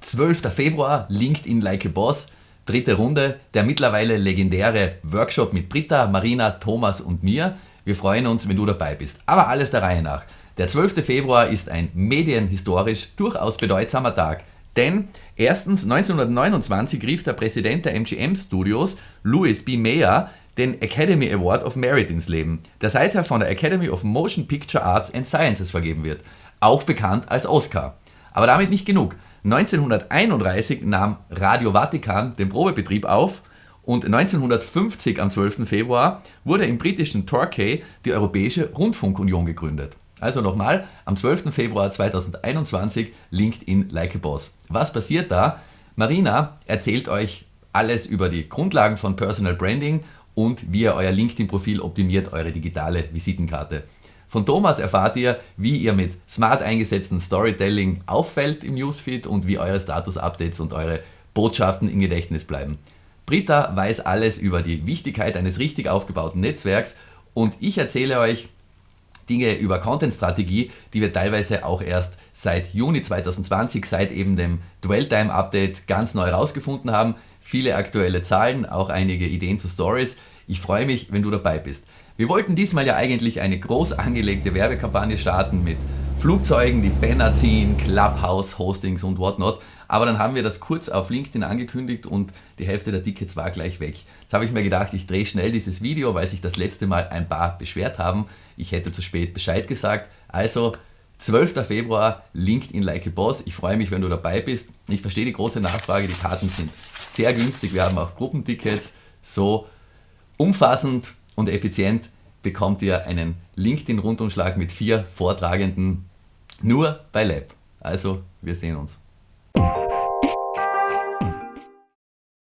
12. Februar, LinkedIn Like a Boss, dritte Runde, der mittlerweile legendäre Workshop mit Britta, Marina, Thomas und mir. Wir freuen uns, wenn du dabei bist. Aber alles der Reihe nach. Der 12. Februar ist ein medienhistorisch durchaus bedeutsamer Tag. Denn erstens 1929 rief der Präsident der MGM Studios, Louis B. Mayer, den Academy Award of Merit ins Leben, der seither von der Academy of Motion Picture Arts and Sciences vergeben wird, auch bekannt als Oscar. Aber damit nicht genug. 1931 nahm Radio Vatikan den Probebetrieb auf und 1950 am 12. Februar wurde im britischen Torquay die Europäische Rundfunkunion gegründet. Also nochmal, am 12. Februar 2021 LinkedIn Like a Boss. Was passiert da? Marina erzählt euch alles über die Grundlagen von Personal Branding und wie ihr euer LinkedIn-Profil optimiert, eure digitale Visitenkarte. Von Thomas erfahrt ihr, wie ihr mit smart eingesetzten Storytelling auffällt im Newsfeed und wie eure Status-Updates und eure Botschaften im Gedächtnis bleiben. Britta weiß alles über die Wichtigkeit eines richtig aufgebauten Netzwerks und ich erzähle euch, Dinge über Content-Strategie, die wir teilweise auch erst seit Juni 2020, seit eben dem Dwell-Time-Update ganz neu herausgefunden haben. Viele aktuelle Zahlen, auch einige Ideen zu Stories. Ich freue mich, wenn du dabei bist. Wir wollten diesmal ja eigentlich eine groß angelegte Werbekampagne starten mit Flugzeugen, die Banner ziehen, Clubhouse, Hostings und whatnot. Aber dann haben wir das kurz auf LinkedIn angekündigt und die Hälfte der Tickets war gleich weg. Jetzt habe ich mir gedacht, ich drehe schnell dieses Video, weil sich das letzte Mal ein paar beschwert haben. Ich hätte zu spät Bescheid gesagt. Also 12. Februar, LinkedIn Like a Boss. Ich freue mich, wenn du dabei bist. Ich verstehe die große Nachfrage, die Karten sind sehr günstig. Wir haben auch Gruppentickets. So umfassend und effizient bekommt ihr einen LinkedIn-Rundumschlag mit vier Vortragenden nur bei Lab. Also, wir sehen uns.